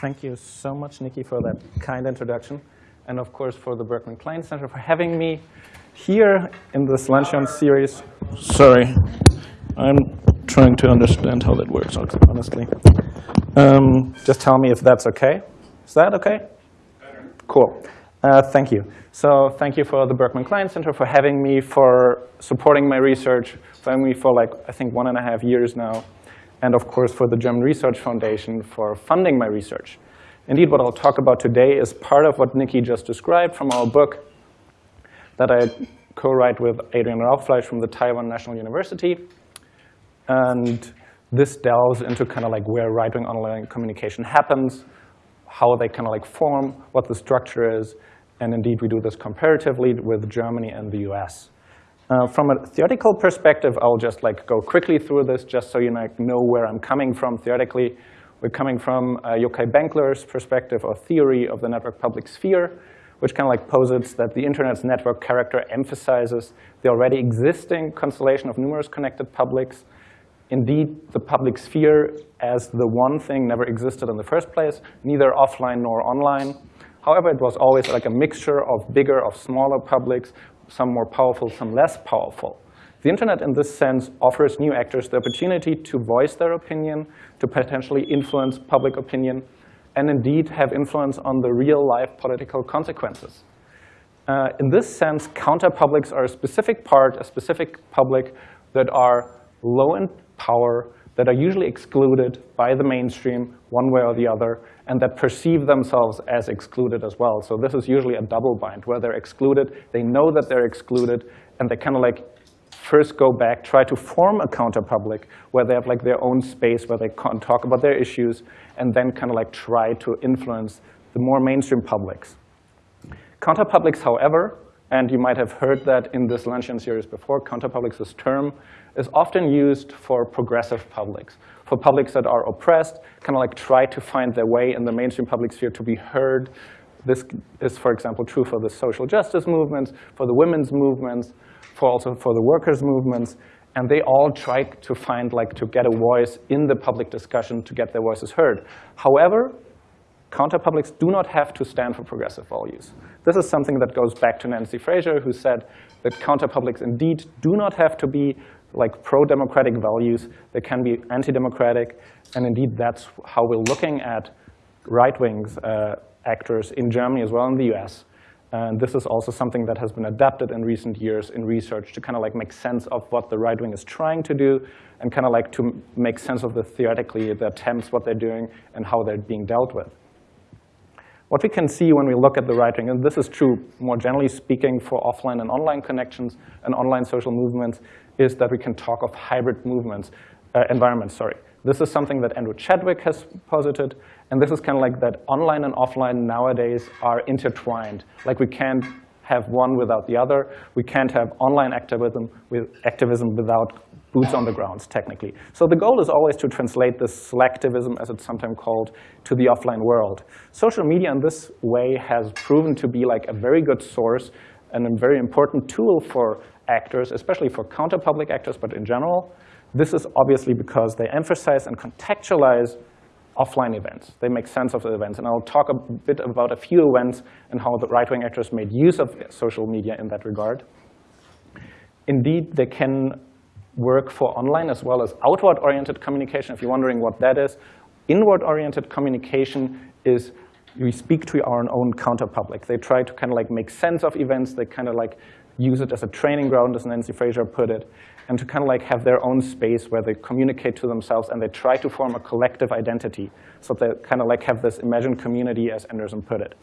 Thank you so much, Nikki, for that kind introduction. And of course, for the Berkman Klein Center for having me here in this luncheon series. Sorry, I'm trying to understand how that works, honestly. Um, just tell me if that's OK. Is that OK? Cool. Uh, thank you. So thank you for the Berkman Klein Center for having me, for supporting my research, for having me for like, I think, one and a half years now and of course for the German Research Foundation for funding my research. Indeed, what I'll talk about today is part of what Nikki just described from our book that I co-write with Adrian Rauchfleisch from the Taiwan National University. And this delves into kind of like where right-wing online communication happens, how they kind of like form, what the structure is, and indeed we do this comparatively with Germany and the US. Uh, from a theoretical perspective, I'll just like go quickly through this just so you know where I'm coming from theoretically. We're coming from uh, Yochai Benkler's perspective or theory of the network public sphere, which kind of like posits that the internet's network character emphasizes the already existing constellation of numerous connected publics. Indeed, the public sphere as the one thing never existed in the first place, neither offline nor online. However, it was always like a mixture of bigger, of smaller publics some more powerful, some less powerful. The internet, in this sense, offers new actors the opportunity to voice their opinion, to potentially influence public opinion, and indeed have influence on the real-life political consequences. Uh, in this sense, counter-publics are a specific part, a specific public that are low in power, that are usually excluded by the mainstream one way or the other, and that perceive themselves as excluded as well. So this is usually a double bind where they're excluded, they know that they're excluded, and they kind of like first go back, try to form a counter-public where they have like their own space where they can talk about their issues, and then kind of like try to influence the more mainstream publics. Counter-publics, however, and you might have heard that in this luncheon series before, counter-publics, this term, is often used for progressive publics, for publics that are oppressed, kind of like try to find their way in the mainstream public sphere to be heard. This is, for example, true for the social justice movements, for the women's movements, for also for the workers' movements. And they all try to find, like, to get a voice in the public discussion to get their voices heard. However, counterpublics do not have to stand for progressive values. This is something that goes back to Nancy Fraser, who said that counterpublics indeed do not have to be like pro-democratic values. They can be anti-democratic. And indeed, that's how we're looking at right-wing uh, actors in Germany as well in the US. And this is also something that has been adapted in recent years in research to kind of like make sense of what the right wing is trying to do and kind of like to make sense of the theoretically, the attempts, what they're doing, and how they're being dealt with. What we can see when we look at the right wing, and this is true more generally speaking for offline and online connections and online social movements, is that we can talk of hybrid movements, uh, environments, sorry. This is something that Andrew Chadwick has posited, and this is kind of like that online and offline nowadays are intertwined. Like we can't have one without the other. We can't have online activism, with activism without boots on the grounds, technically. So the goal is always to translate this slacktivism, as it's sometimes called, to the offline world. Social media in this way has proven to be like a very good source and a very important tool for actors, especially for counter-public actors, but in general. This is obviously because they emphasize and contextualize offline events. They make sense of the events. And I'll talk a bit about a few events and how the right-wing actors made use of social media in that regard. Indeed, they can work for online as well as outward-oriented communication. If you're wondering what that is, inward-oriented communication is we speak to our own counter-public. They try to kind of like make sense of events. They kind of like use it as a training ground, as Nancy Fraser put it, and to kind of like have their own space where they communicate to themselves and they try to form a collective identity. So they kind of like have this imagined community, as Anderson put it.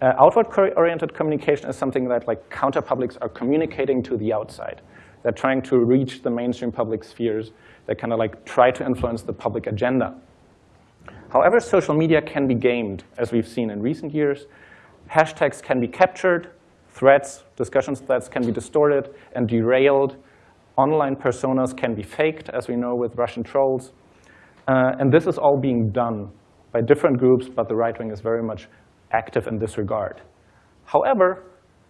Uh, Outward-oriented communication is something that like counter-publics are communicating to the outside. They're trying to reach the mainstream public spheres. They kind of like try to influence the public agenda. However, social media can be gamed, as we've seen in recent years. Hashtags can be captured, threads, discussion threads can be distorted and derailed. Online personas can be faked, as we know with Russian trolls. Uh, and this is all being done by different groups, but the right wing is very much active in this regard. However,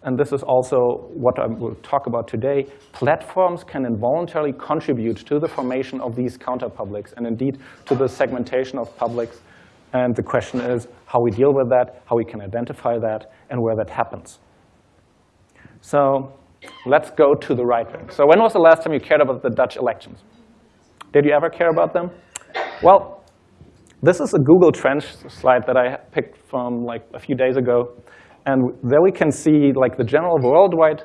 and this is also what I will talk about today, platforms can involuntarily contribute to the formation of these counterpublics and indeed to the segmentation of publics And the question is how we deal with that, how we can identify that, and where that happens. So let's go to the right wing. So when was the last time you cared about the Dutch elections? Did you ever care about them? Well, this is a Google Trends slide that I picked from like a few days ago. And there we can see like the general worldwide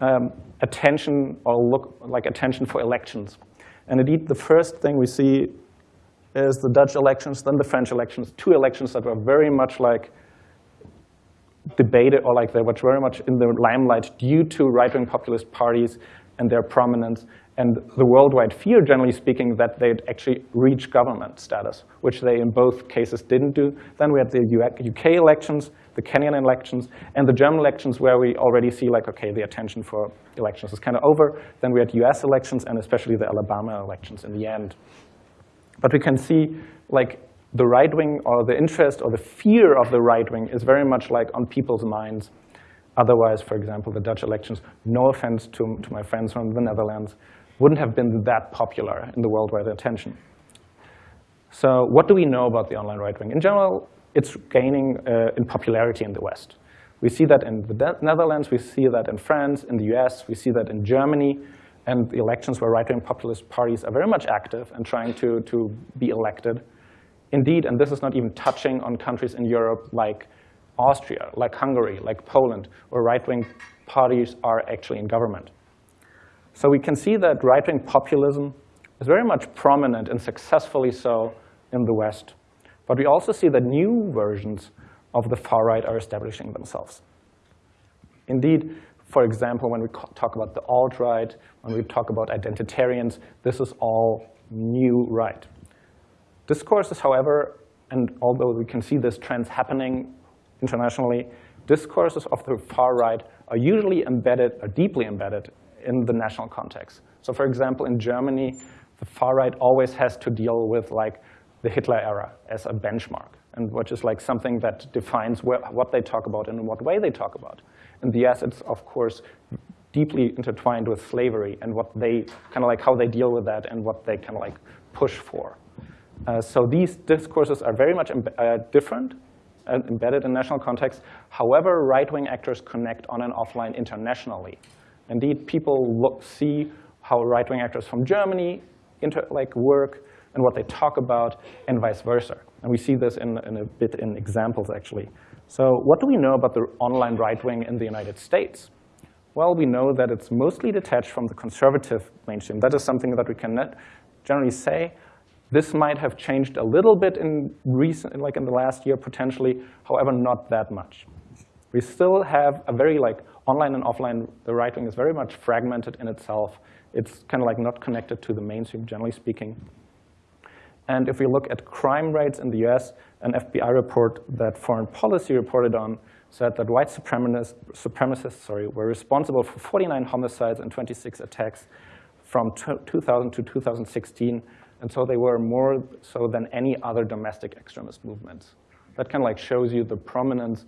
um, attention or look like attention for elections. And indeed, the first thing we see is the Dutch elections, then the French elections, two elections that were very much like debated or like they were very much in the limelight due to right-wing populist parties and their prominence and the worldwide fear, generally speaking, that they'd actually reach government status, which they in both cases didn't do. Then we had the UK elections, the Kenyan elections, and the German elections where we already see like, okay, the attention for elections is kind of over. Then we had US elections and especially the Alabama elections in the end. But we can see like the right wing or the interest or the fear of the right wing is very much like on people's minds. Otherwise, for example, the Dutch elections, no offense to, to my friends from the Netherlands, wouldn't have been that popular in the worldwide attention. So what do we know about the online right wing? In general, it's gaining uh, in popularity in the West. We see that in the Netherlands, we see that in France, in the US, we see that in Germany, and the elections where right-wing populist parties are very much active and trying to, to be elected. Indeed, and this is not even touching on countries in Europe like Austria, like Hungary, like Poland, where right-wing parties are actually in government. So we can see that right-wing populism is very much prominent and successfully so in the West. But we also see that new versions of the far right are establishing themselves. Indeed, for example, when we talk about the alt-right, when we talk about identitarians, this is all new right. Discourses, however, and although we can see this trends happening internationally, discourses of the far right are usually embedded, are deeply embedded in the national context. So for example, in Germany, the far right always has to deal with like the Hitler era as a benchmark, and which is like something that defines what they talk about and in what way they talk about. The US, it's of course deeply intertwined with slavery and what they kind of like how they deal with that and what they kind of like push for. Uh, so these discourses are very much uh, different and embedded in national context. However, right-wing actors connect on and offline internationally. Indeed, people look, see how right-wing actors from Germany like work and what they talk about, and vice versa. And we see this in, in a bit in examples, actually. So what do we know about the online right wing in the United States? Well, we know that it's mostly detached from the conservative mainstream. That is something that we can generally say. This might have changed a little bit in recent, like in the last year potentially, however, not that much. We still have a very like online and offline, the right wing is very much fragmented in itself. It's kind of like not connected to the mainstream, generally speaking. And if we look at crime rates in the US, an FBI report that Foreign Policy reported on said that white supremacists, supremacists sorry, were responsible for 49 homicides and 26 attacks from 2000 to 2016. And so they were more so than any other domestic extremist movements. That kind of like shows you the prominence,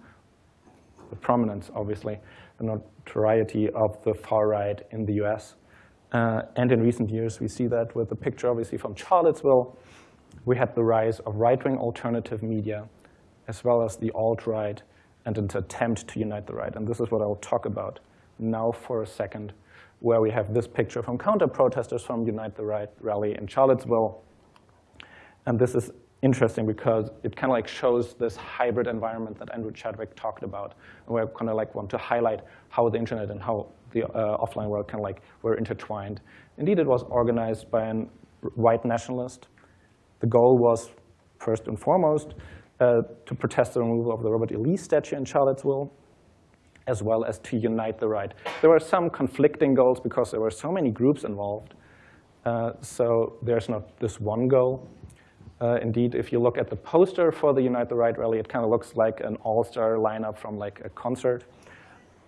the prominence, obviously, the notoriety of the far right in the US. Uh, and in recent years, we see that with the picture, obviously, from Charlottesville, we had the rise of right-wing alternative media, as well as the alt-right, and an attempt to unite the right. And this is what I'll talk about now for a second, where we have this picture from counter-protesters from Unite the Right rally in Charlottesville. And this is interesting because it kind of like shows this hybrid environment that Andrew Chadwick talked about. And we kind of like want to highlight how the internet and how the uh, offline world kind of like were intertwined. Indeed, it was organized by a white nationalist the goal was, first and foremost, uh, to protest the removal of the Robert E. Lee statue in Charlottesville, as well as to unite the right. There were some conflicting goals because there were so many groups involved. Uh, so there's not this one goal. Uh, indeed, if you look at the poster for the Unite the Right rally, it kind of looks like an all-star lineup from like a concert.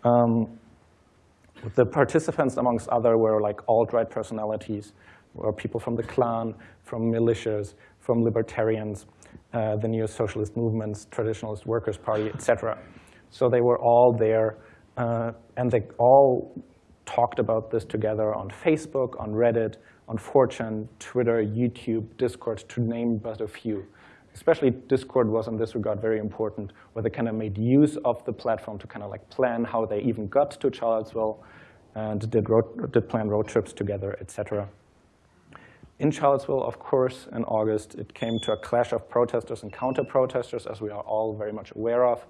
Um, the participants, amongst other, were like alt-right personalities or people from the Klan, from militias, from libertarians, uh, the neo-socialist movements, traditionalist workers' party, etc. So they were all there, uh, and they all talked about this together on Facebook, on Reddit, on 4chan, Twitter, YouTube, Discord, to name but a few. especially Discord was in this regard very important, where they kind of made use of the platform to kind of like plan how they even got to Charlottesville and did, road, did plan road trips together, etc. In Charlottesville, of course, in August, it came to a clash of protesters and counter-protesters, as we are all very much aware of,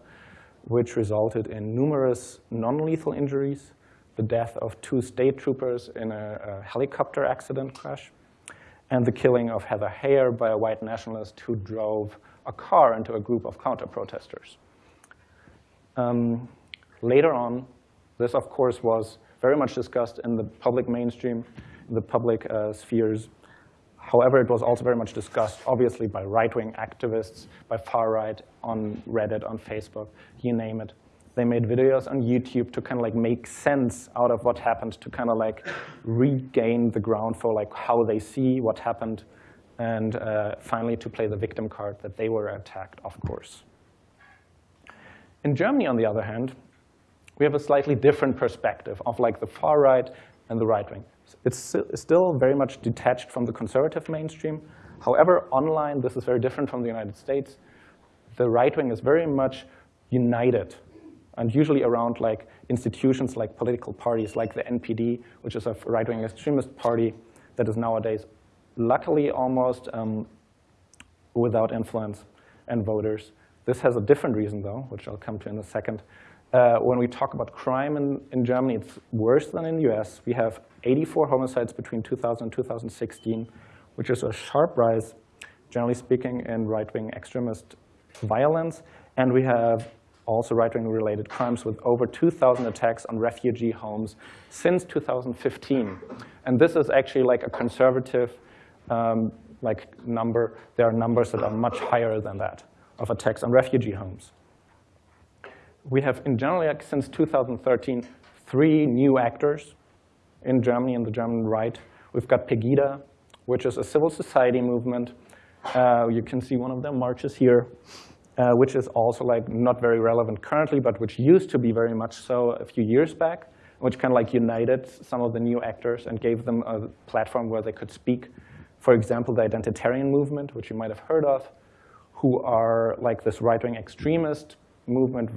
which resulted in numerous non-lethal injuries, the death of two state troopers in a, a, helicopter accident crash, and the killing of Heather Heyer by a white nationalist who drove a car into a group of counter-protesters. Um, later on, this, of course, was very much discussed in the public mainstream, in the public uh, spheres, However, it was also very much discussed, obviously, by right-wing activists, by far-right, on Reddit, on Facebook, you name it. They made videos on YouTube to kind of like make sense out of what happened, to kind of like regain the ground for like how they see what happened, and uh, finally to play the victim card that they were attacked, of course. In Germany, on the other hand, we have a slightly different perspective of like the far right and the right wing. It's still very much detached from the conservative mainstream. However, online, this is very different from the United States. The right wing is very much united, and usually around like institutions like political parties, like the NPD, which is a right-wing extremist party that is nowadays, luckily, almost um, without influence and voters. This has a different reason, though, which I'll come to in a second. Uh, when we talk about crime in, in Germany, it's worse than in the US. We have 84 homicides between 2000 and 2016, which is a sharp rise, generally speaking, in right-wing extremist violence. And we have also right-wing related crimes with over 2,000 attacks on refugee homes since 2015. And this is actually like a conservative um, like number. There are numbers that are much higher than that of attacks on refugee homes. We have, in general, since 2013, three new actors in Germany, in the German right. We've got Pegida, which is a civil society movement. Uh, you can see one of their marches here, uh, which is also like not very relevant currently, but which used to be very much so a few years back, which kind of like united some of the new actors and gave them a platform where they could speak. For example, the identitarian movement, which you might have heard of, who are like this right-wing extremist movement,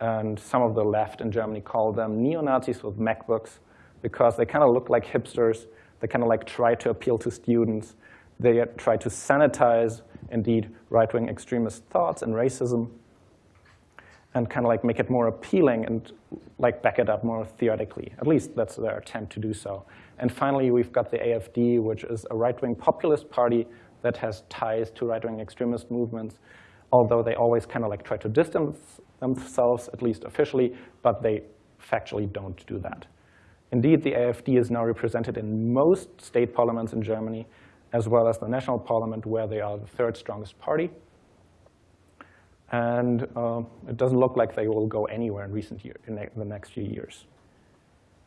and some of the left in Germany call them neo-Nazis with MacBooks, because they kind of look like hipsters. They kind of like try to appeal to students. They try to sanitize, indeed, right-wing extremist thoughts and racism and kind of like make it more appealing and like back it up more theoretically. At least that's their attempt to do so. And finally, we've got the AFD, which is a right-wing populist party that has ties to right-wing extremist movements, although they always kind of like try to distance themselves, at least officially, but they factually don't do that. Indeed, the AFD is now represented in most state parliaments in Germany, as well as the national parliament, where they are the third strongest party. And uh, it doesn't look like they will go anywhere in recent year, in the next few years.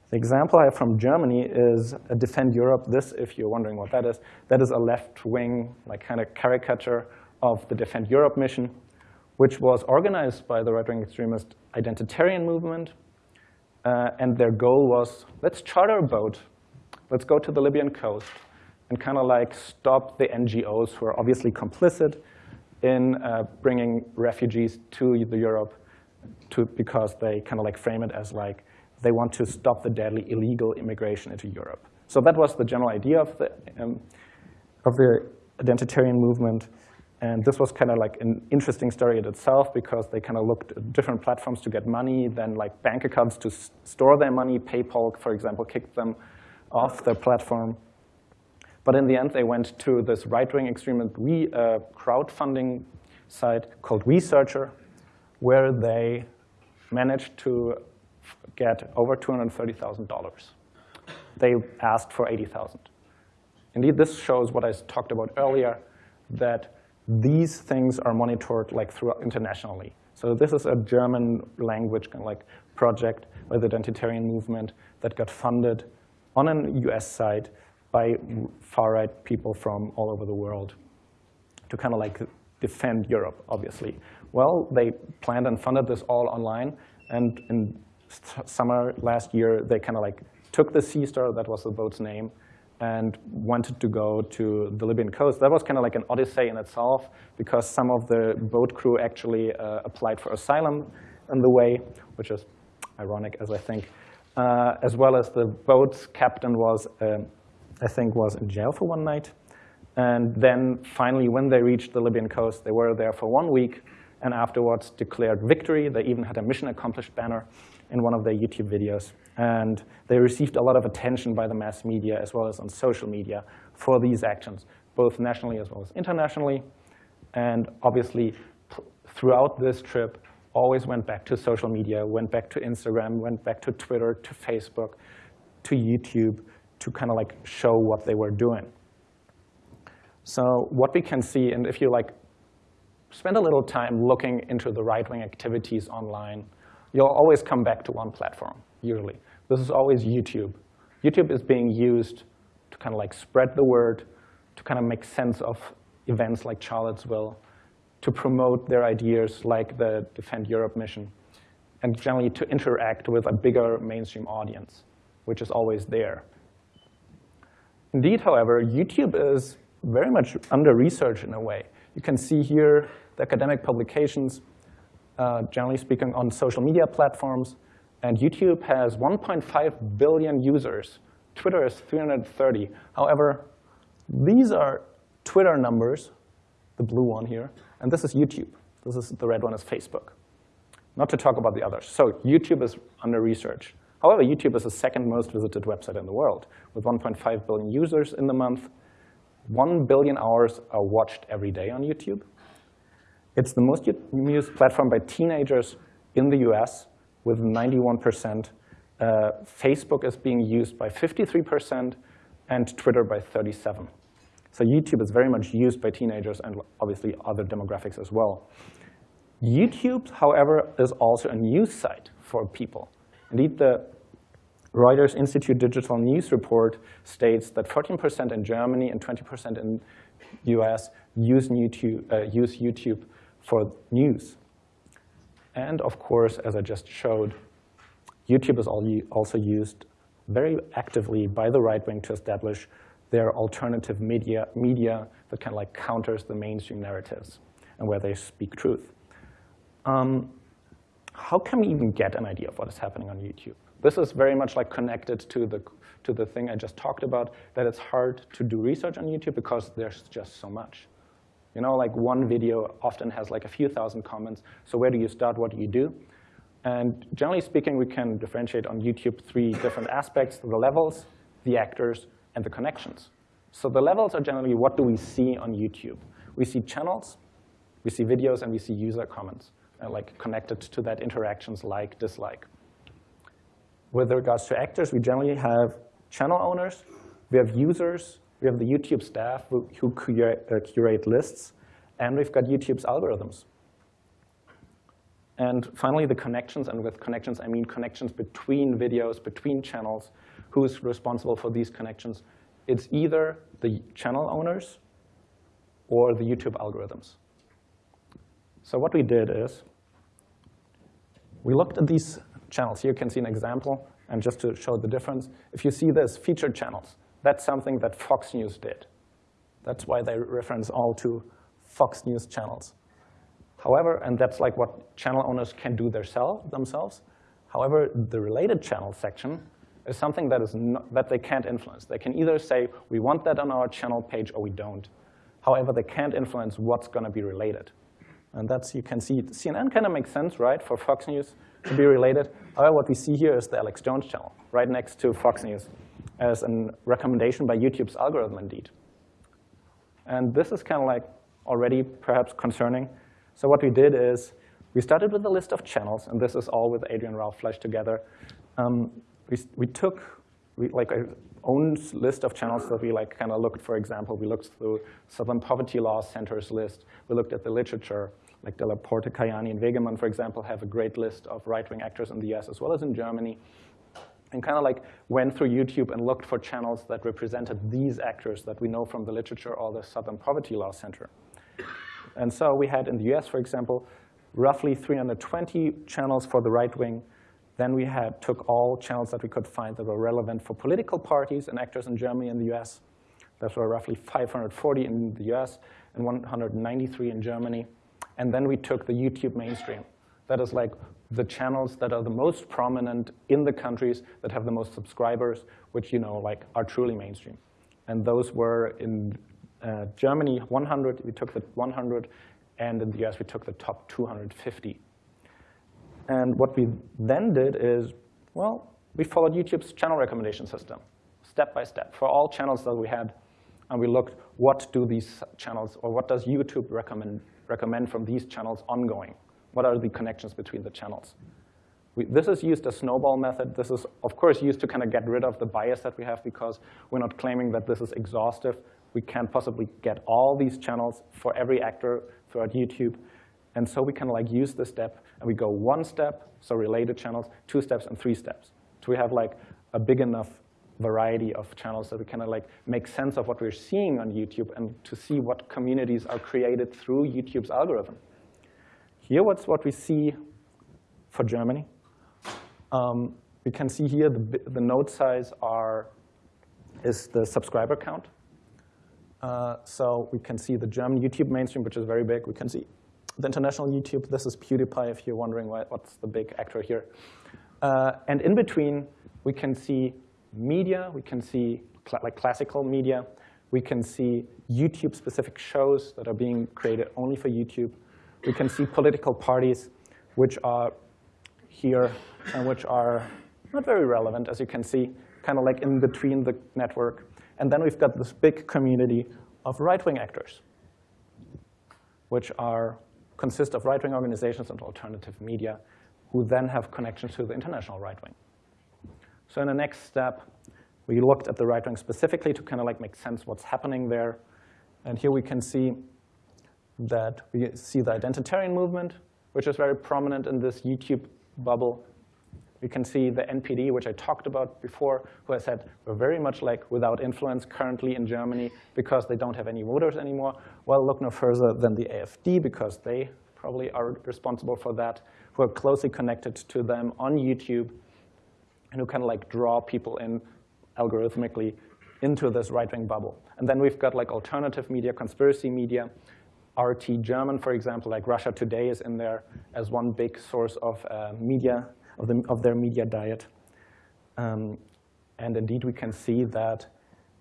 The example I have from Germany is Defend Europe. This, if you're wondering what that is, that is a left-wing, like kind of caricature of the Defend Europe mission, which was organized by the right-wing extremist identitarian movement uh, and their goal was, let's charter a boat, let's go to the Libyan coast, and kind of like stop the NGOs who are obviously complicit in uh, bringing refugees to the Europe to, because they kind of like frame it as like they want to stop the deadly illegal immigration into Europe. So that was the general idea of the, um, of the identitarian movement. And this was kind of like an interesting story in itself because they kind of looked at different platforms to get money, then like bank accounts to store their money. PayPal, for example, kicked them off their platform. But in the end, they went to this right-wing extremist we, uh, crowdfunding site called WeSearchr, where they managed to get over $230,000. They asked for 80,000. Indeed, this shows what I talked about earlier, that these things are monitored like throughout internationally. So this is a German language kind of like project by the identitarian movement that got funded on a US side by far-right people from all over the world to kind of like defend Europe, obviously. Well, they planned and funded this all online, and in summer last year, they kind of like took the C-Star, that was the boat's name, and wanted to go to the Libyan coast. That was kind of like an odyssey in itself because some of the boat crew actually uh, applied for asylum on the way, which is ironic, as I think, uh, as well as the boat's captain was, uh, I think, was in jail for one night. And then finally, when they reached the Libyan coast, they were there for one week and afterwards declared victory. They even had a mission accomplished banner in one of their YouTube videos. And they received a lot of attention by the mass media as well as on social media for these actions, both nationally as well as internationally. And obviously, throughout this trip, always went back to social media, went back to Instagram, went back to Twitter, to Facebook, to YouTube, to kind of like show what they were doing. So what we can see, and if you like spend a little time looking into the right-wing activities online, you'll always come back to one platform, usually. This is always YouTube. YouTube is being used to kind of like spread the word, to kind of make sense of events like Charlottesville, to promote their ideas like the Defend Europe mission, and generally to interact with a bigger mainstream audience, which is always there. Indeed, however, YouTube is very much under research in a way. You can see here the academic publications, uh, generally speaking, on social media platforms. And YouTube has 1.5 billion users. Twitter is 330. However, these are Twitter numbers, the blue one here, and this is YouTube. This is the red one is Facebook. Not to talk about the others. So YouTube is under research. However, YouTube is the second most visited website in the world, with 1.5 billion users in the month. 1 billion hours are watched every day on YouTube. It's the most used platform by teenagers in the US with 91%. Uh, Facebook is being used by 53% and Twitter by 37. So YouTube is very much used by teenagers and obviously other demographics as well. YouTube, however, is also a news site for people. Indeed, the Reuters Institute Digital News report states that 14% in Germany and 20% in US use YouTube, uh, use YouTube for news. And of course, as I just showed, YouTube is also used very actively by the right wing to establish their alternative media, media that kind of like counters the mainstream narratives and where they speak truth. Um, how can we even get an idea of what is happening on YouTube? This is very much like connected to the, to the thing I just talked about, that it's hard to do research on YouTube because there's just so much. You know, like one video often has like a few thousand comments. So where do you start? What do you do? And generally speaking, we can differentiate on YouTube three different aspects, the levels, the actors, and the connections. So the levels are generally what do we see on YouTube? We see channels, we see videos, and we see user comments, uh, like connected to that interactions like, dislike. With regards to actors, we generally have channel owners, we have users, we have the YouTube staff who, who curate, uh, curate lists, and we've got YouTube's algorithms. And finally, the connections, and with connections, I mean connections between videos, between channels. Who's responsible for these connections? It's either the channel owners or the YouTube algorithms. So what we did is we looked at these channels. Here you can see an example, and just to show the difference, if you see this, featured channels, that's something that Fox News did. That's why they reference all to Fox News channels. However, and that's like what channel owners can do themselves. However, the related channel section is something that, is not, that they can't influence. They can either say, we want that on our channel page or we don't. However, they can't influence what's going to be related. And that's, you can see, CNN kind of makes sense, right, for Fox News to be related. However, what we see here is the Alex Jones channel, right next to Fox News as a recommendation by YouTube's algorithm indeed. And this is kind of like already perhaps concerning. So what we did is we started with a list of channels, and this is all with Adrian Rauchfleisch together. Um, we, we took we, like a own list of channels that we like kind of looked, for example, we looked through Southern Poverty Law Center's list. We looked at the literature, like Della Porta, Caiani, and Wagemann, for example, have a great list of right-wing actors in the US as well as in Germany and kind of like went through YouTube and looked for channels that represented these actors that we know from the literature or the Southern Poverty Law Center. And so we had in the US, for example, roughly 320 channels for the right wing, Then we had took all channels that we could find that were relevant for political parties and actors in Germany and the US. Those were roughly 540 in the US and 193 in Germany. And then we took the YouTube mainstream. That is like the channels that are the most prominent in the countries that have the most subscribers, which you know like are truly mainstream. And those were in uh, Germany 100, we took the 100, and in the US we took the top 250. And what we then did is, well, we followed YouTube's channel recommendation system, step by step, for all channels that we had. And we looked, what do these channels, or what does YouTube recommend, recommend from these channels ongoing? What are the connections between the channels? We, this is used as snowball method. This is, of course, used to kind of get rid of the bias that we have because we're not claiming that this is exhaustive. We can't possibly get all these channels for every actor throughout YouTube. And so we can like use this step, and we go one step, so related channels, two steps, and three steps. So we have like a big enough variety of channels that we kind of like make sense of what we're seeing on YouTube and to see what communities are created through YouTube's algorithm. Here, what's what we see for Germany. Um, we can see here the, the node size are, is the subscriber count. Uh, so we can see the German YouTube mainstream, which is very big. We can see the international YouTube. This is PewDiePie, if you're wondering why, what's the big actor here. Uh, and in between, we can see media. We can see cl like classical media. We can see YouTube-specific shows that are being created only for YouTube. We can see political parties, which are here and which are not very relevant, as you can see, kind of like in between the network. And then we've got this big community of right-wing actors, which are consist of right-wing organizations and alternative media, who then have connections to the international right wing. So in the next step, we looked at the right wing specifically to kind of like make sense what's happening there. And here we can see that we see the identitarian movement, which is very prominent in this YouTube bubble. We can see the NPD, which I talked about before, who I said we're very much like without influence currently in Germany because they don't have any voters anymore. Well, look no further than the AfD because they probably are responsible for that, who are closely connected to them on YouTube and who can like draw people in algorithmically into this right-wing bubble. And then we've got like alternative media, conspiracy media, RT German, for example, like Russia Today is in there as one big source of uh, media, of, the, of their media diet. Um, and indeed, we can see that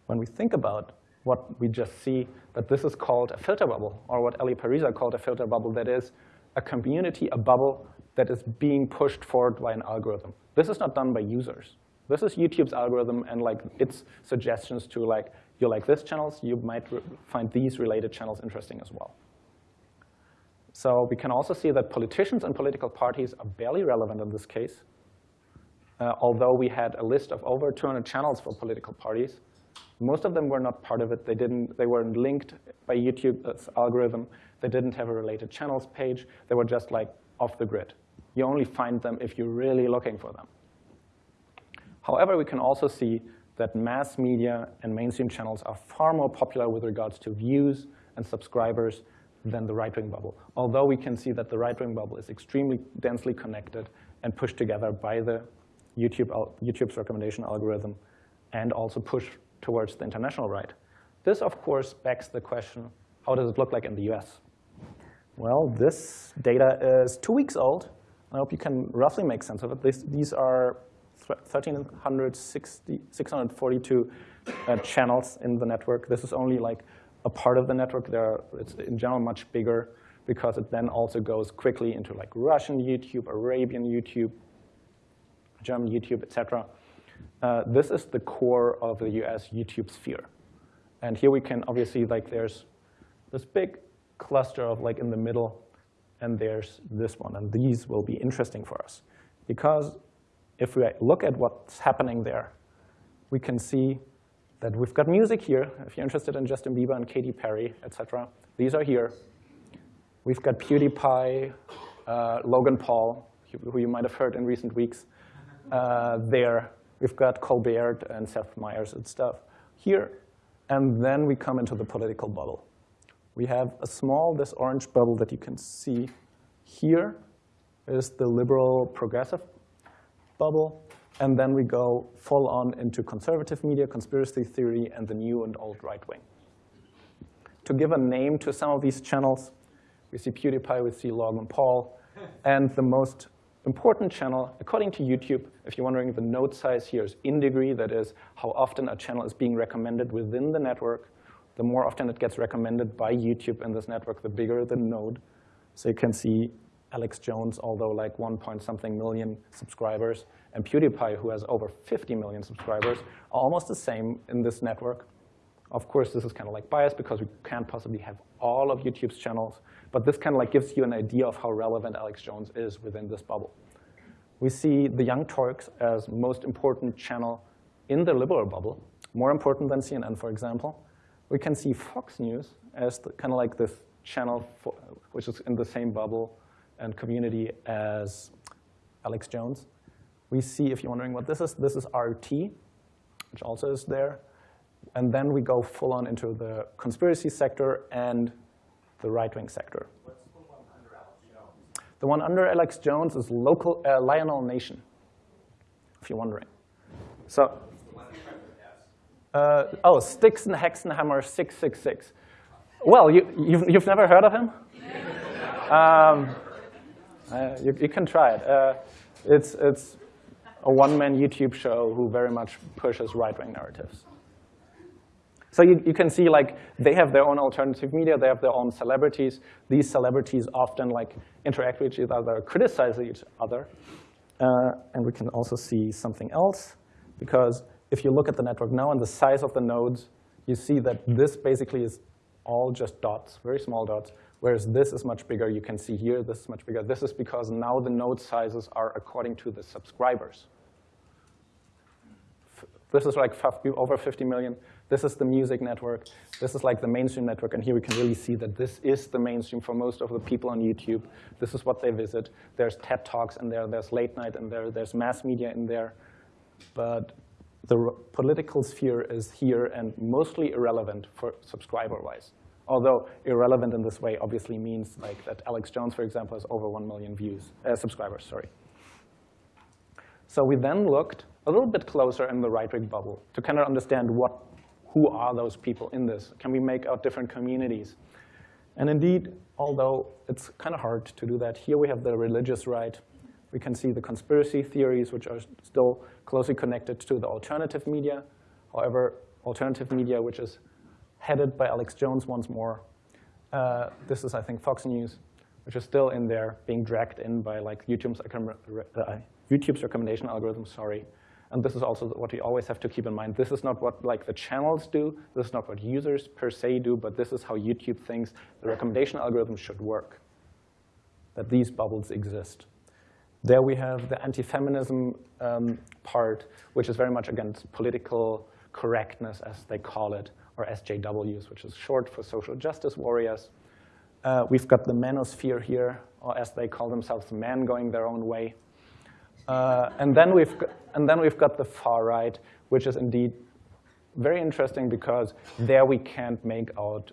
when we think about what we just see, that this is called a filter bubble, or what Eli Pariser called a filter bubble, that is a community, a bubble that is being pushed forward by an algorithm. This is not done by users. This is YouTube's algorithm and like its suggestions to like, you like this channels, you might find these related channels interesting as well. So we can also see that politicians and political parties are barely relevant in this case. Uh, although we had a list of over 200 channels for political parties, most of them were not part of it. They didn't. They weren't linked by YouTube's algorithm. They didn't have a related channels page. They were just like off the grid. You only find them if you're really looking for them. However, we can also see that mass media and mainstream channels are far more popular with regards to views and subscribers than the right-wing bubble. Although we can see that the right-wing bubble is extremely densely connected and pushed together by the YouTube, YouTube's recommendation algorithm and also pushed towards the international right. This, of course, begs the question, how does it look like in the US? Well, this data is two weeks old. I hope you can roughly make sense of it. This, these are 1,360, 642 uh, channels in the network. This is only like a part of the network. There it's in general much bigger because it then also goes quickly into like Russian YouTube, Arabian YouTube, German YouTube, etc. Uh, this is the core of the US YouTube sphere. And here we can obviously, like there's this big cluster of like in the middle, and there's this one. And these will be interesting for us. Because if we look at what's happening there, we can see that we've got music here. If you're interested in Justin Bieber and Katy Perry, etc., these are here. We've got PewDiePie, uh, Logan Paul, who you might have heard in recent weeks, uh, there. We've got Colbert and Seth Meyers and stuff here. And then we come into the political bubble. We have a small, this orange bubble that you can see here is the liberal progressive bubble. And then we go full on into conservative media, conspiracy theory, and the new and old right wing. To give a name to some of these channels, we see PewDiePie, we see Logan Paul, and the most important channel, according to YouTube, if you're wondering, the node size here is in degree, that is how often a channel is being recommended within the network. The more often it gets recommended by YouTube in this network, the bigger the node. So you can see Alex Jones, although like one point something million subscribers, and PewDiePie, who has over 50 million subscribers, are almost the same in this network. Of course, this is kind of like biased because we can't possibly have all of YouTube's channels, but this kind of like gives you an idea of how relevant Alex Jones is within this bubble. We see the Young Turks as most important channel in the liberal bubble, more important than CNN, for example. We can see Fox News as the, kind of like this channel for, which is in the same bubble and community as Alex Jones. We see, if you're wondering what this is, this is RT, which also is there. And then we go full on into the conspiracy sector and the right-wing sector. What's the one under Alex Jones? The one under Alex Jones is local uh, Lionel Nation, if you're wondering. So, The one that starts with S. uh, oh, Styxhexenhammer 666. Well, you, you've, you've never heard of him? Um, uh, you, you can try it. Uh, it's, it's a one-man YouTube show who very much pushes right-wing narratives. So you, you can see like they have their own alternative media, they have their own celebrities. These celebrities often like interact with each other, criticize each other. Uh, and we can also see something else because if you look at the network now and the size of the nodes, you see that this basically is all just dots, very small dots, whereas this is much bigger. You can see here, this is much bigger. This is because now the node sizes are according to the subscribers. This is like over 50 million. This is the music network. This is like the mainstream network. And here we can really see that this is the mainstream for most of the people on YouTube. This is what they visit. There's TED Talks in there. There's late night in there. There's mass media in there. But the political sphere is here and mostly irrelevant for subscriber-wise. Although irrelevant in this way obviously means like that Alex Jones, for example, has over 1 million views, uh, subscribers, sorry. So we then looked a little bit closer in the right-wing bubble to kind of understand what, who are those people in this? Can we make out different communities? And indeed, although it's kind of hard to do that, here we have the religious right. We can see the conspiracy theories, which are still closely connected to the alternative media. However, alternative media, which is headed by Alex Jones once more. Uh, this is, I think, Fox News, which is still in there, being dragged in by like YouTube's, uh, YouTube's recommendation algorithm, sorry. And this is also what we always have to keep in mind. This is not what like the channels do. This is not what users per se do, but this is how YouTube thinks the recommendation algorithm should work, that these bubbles exist. There we have the anti-feminism um, part, which is very much against political correctness, as they call it, or SJWs, which is short for social justice warriors. Uh, we've got the manosphere here, or as they call themselves, men going their own way. Uh, and, then we've got, and then we've got the far right, which is indeed very interesting because there we can't make out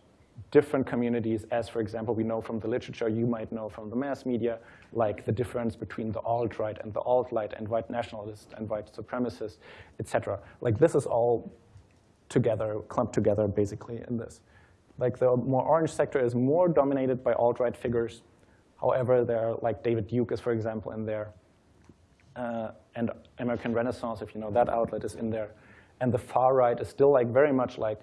different communities, as for example, we know from the literature, you might know from the mass media, like the difference between the alt-right and the alt-right and white nationalists and white supremacists, etc. Like this is all together, clumped together basically in this. Like the more orange sector is more dominated by alt-right figures. However, there are like David Duke is, for example, in there. Uh, and American Renaissance, if you know that outlet, is in there. And the far right is still like very much like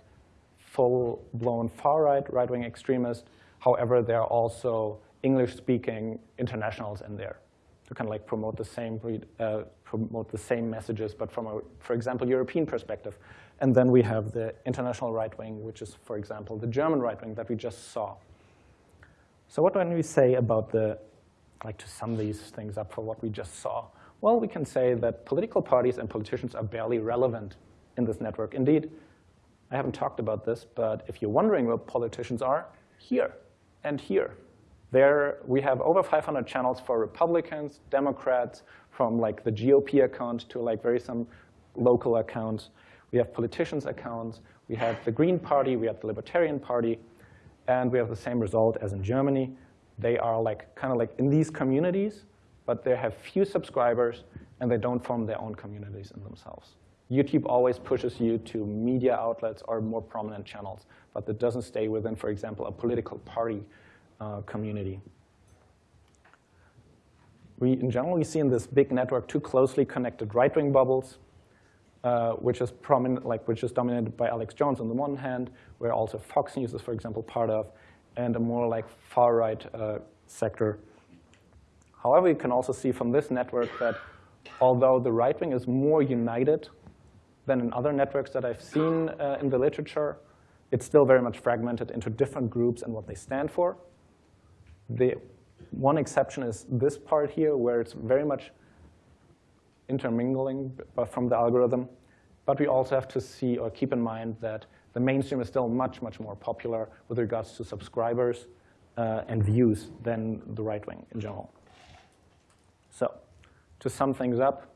full-blown far-right, right-wing extremist. However, there are also English-speaking internationals in there to kind of like promote the same uh, promote the same messages, but from a, for example, European perspective. And then we have the international right wing, which is, for example, the German right wing that we just saw. So what can we say about the, like to sum these things up for what we just saw? Well, we can say that political parties and politicians are barely relevant in this network. Indeed, I haven't talked about this, but if you're wondering where politicians are, here and here. There we have over 500 channels for Republicans, Democrats, from like the GOP account to like very some local accounts. We have politicians' accounts. We have the Green Party. We have the Libertarian Party. And we have the same result as in Germany. They are like kind of like in these communities, but they have few subscribers and they don't form their own communities in themselves. YouTube always pushes you to media outlets or more prominent channels, but it doesn't stay within, for example, a political party uh, community. We, in general, we see in this big network two closely connected right-wing bubbles, uh, which is prominent, like which is dominated by Alex Jones on the one hand, where also Fox News is, for example, part of, and a more like far-right uh, sector. However, you can also see from this network that although the right wing is more united than in other networks that I've seen uh, in the literature, it's still very much fragmented into different groups and what they stand for. The one exception is this part here, where it's very much intermingling from the algorithm. But we also have to see or keep in mind that the mainstream is still much, much more popular with regards to subscribers uh, and views than the right wing in general. So to sum things up,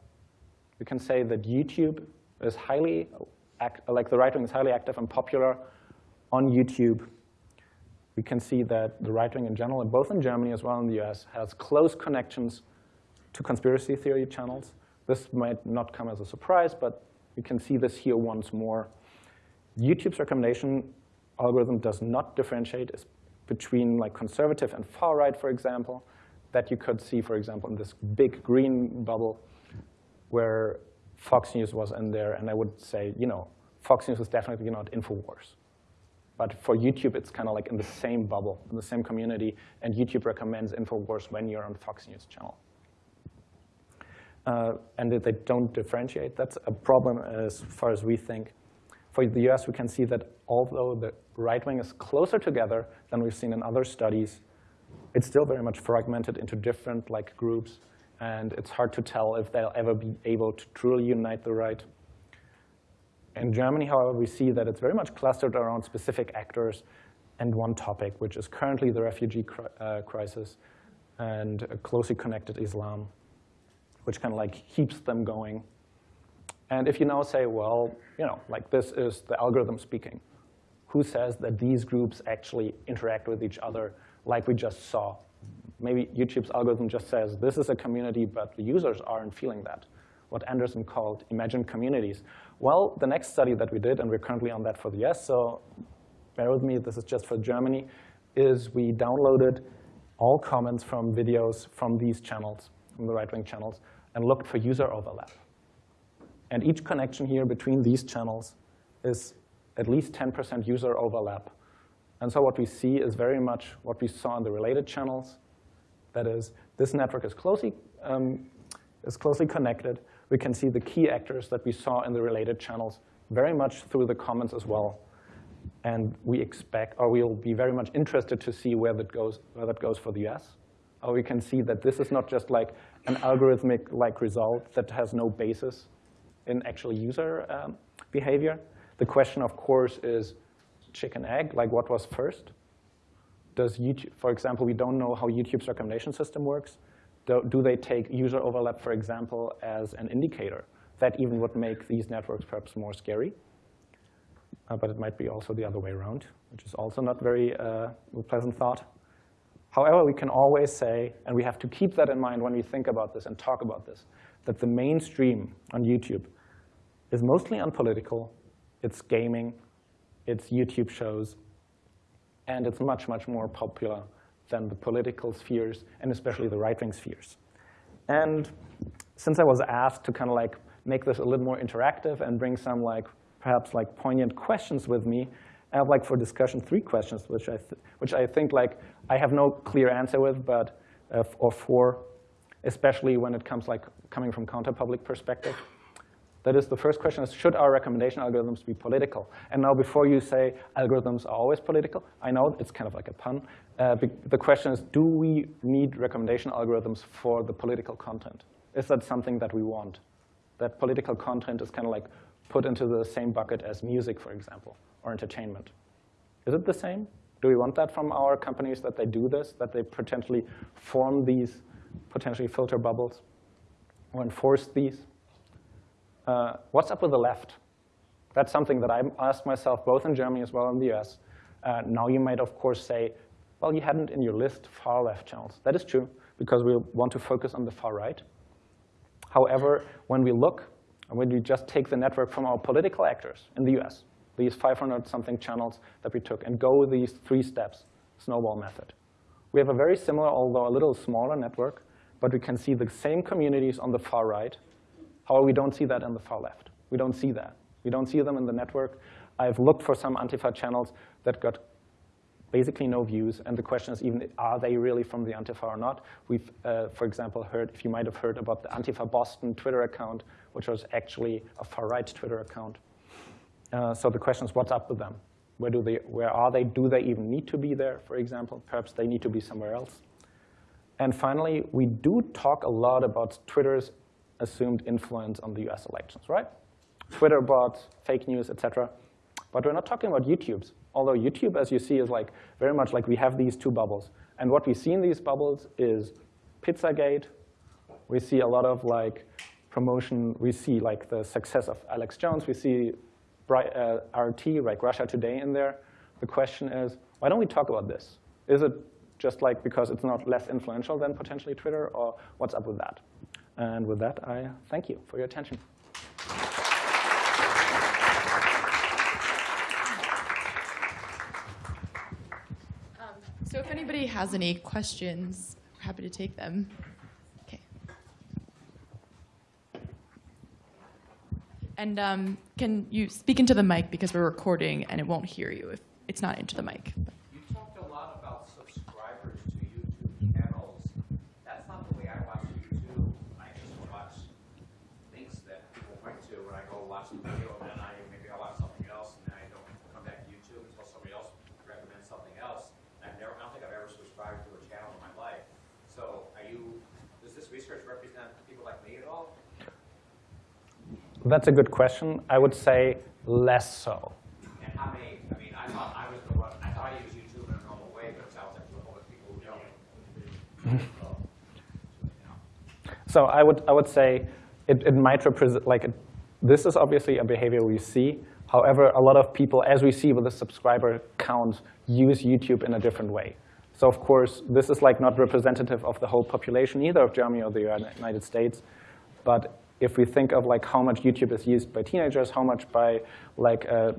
we can say that YouTube is highly, act, like the right wing is highly active and popular on YouTube. We can see that the right wing in general, both in Germany as well in the US, has close connections to conspiracy theory channels. This might not come as a surprise, but we can see this here once more. YouTube's recommendation algorithm does not differentiate between like conservative and far right, for example, that you could see, for example, in this big green bubble where Fox News was in there. And I would say, you know, Fox News is definitely not InfoWars. But for YouTube, it's kind of like in the same bubble, in the same community. And YouTube recommends InfoWars when you're on Fox News channel. Uh, and they don't differentiate, that's a problem as far as we think. For the US, we can see that although the right wing is closer together than we've seen in other studies, it's still very much fragmented into different like groups, and it's hard to tell if they'll ever be able to truly unite the right. In Germany, however, we see that it's very much clustered around specific actors and one topic, which is currently the refugee cri uh, crisis and a closely connected Islam, which kind of like keeps them going. And if you now say, well, you know, like this is the algorithm speaking, who says that these groups actually interact with each other like we just saw. Maybe YouTube's algorithm just says, this is a community, but the users aren't feeling that. What Anderson called imagined communities. Well, the next study that we did, and we're currently on that for the US, so bear with me, this is just for Germany, is we downloaded all comments from videos from these channels, from the right-wing channels, and looked for user overlap. And each connection here between these channels is at least 10% user overlap and so what we see is very much what we saw in the related channels. That is, this network is closely, um, is closely connected. We can see the key actors that we saw in the related channels very much through the comments as well. And we expect, or we'll be very much interested to see where that goes, where that goes for the US. Or we can see that this is not just like an algorithmic-like result that has no basis in actual user um, behavior. The question, of course, is chicken egg, like what was first? Does YouTube, for example, we don't know how YouTube's recommendation system works. Do, do they take user overlap, for example, as an indicator? That even would make these networks perhaps more scary. Uh, but it might be also the other way around, which is also not very uh, pleasant thought. However, we can always say, and we have to keep that in mind when we think about this and talk about this, that the mainstream on YouTube is mostly unpolitical, it's gaming, its YouTube shows, and it's much, much more popular than the political spheres, and especially the right-wing spheres. And since I was asked to kind of like make this a little more interactive and bring some like perhaps like poignant questions with me, I have like for discussion three questions, which I, which I think like I have no clear answer with, but uh, or four, especially when it comes like coming from counter-public perspective. That is, the first question is, should our recommendation algorithms be political? And now before you say algorithms are always political, I know it's kind of like a pun. Uh, the question is, do we need recommendation algorithms for the political content? Is that something that we want? That political content is kind of like put into the same bucket as music, for example, or entertainment. Is it the same? Do we want that from our companies, that they do this, that they potentially form these potentially filter bubbles or enforce these? uh, what's up with the left? That's something that I asked myself both in Germany as well in the US. Uh, now you might, of course, say, well, you hadn't in your list far left channels. That is true, because we want to focus on the far right. However, when we look, when we just take the network from our political actors in the US, these 500 something channels that we took, and go these three steps, snowball method. We have a very similar, although a little smaller network, but we can see the same communities on the far right. However, we don't see that in the far left. We don't see that. We don't see them in the network. I've looked for some Antifa channels that got basically no views, and the question is even, are they really from the Antifa or not? We've, uh, for example, heard, if you might have heard about the Antifa Boston Twitter account, which was actually a far-right Twitter account. Uh, so the question is, what's up with them? Where, do they, where are they? Do they even need to be there, for example? Perhaps they need to be somewhere else. And finally, we do talk a lot about Twitter's assumed influence on the US elections, right? Twitter bots, fake news, etc. But we're not talking about YouTube's. Although YouTube, as you see, is like very much like we have these two bubbles. And what we see in these bubbles is Pizzagate. We see a lot of like promotion. We see like the success of Alex Jones. We see uh, RT, like Russia Today in there. The question is, why don't we talk about this? Is it just like because it's not less influential than potentially Twitter, or what's up with that? And with that, I thank you for your attention. So if anybody has any questions, we're happy to take them. And um, can you speak into the mic because we're recording and it won't hear you if it's not into the mic. You talked a lot about subscribers to YouTube channels. That's not the way I watch YouTube. I just watch links that people point to when I go watch the video, and then I maybe I watch something else, and then I don't come back to YouTube until somebody else recommends something else. I've never, I don't think I've ever subscribed to a channel in my life. So are you, does this research represent people like me at all? That's a good question. I would say less so. And how many, I mean, I thought I was the one, I thought I used YouTube in a normal way, but it sounds like there's whole people who don't. So. So I would, I would say it, it might represent, like, it, this is obviously a behavior we see. However, a lot of people, as we see with the subscriber count, use YouTube in a different way. So of course, this is like not representative of the whole population, either of Germany or the United States. But if we think of like how much YouTube is used by teenagers, how much by like uh,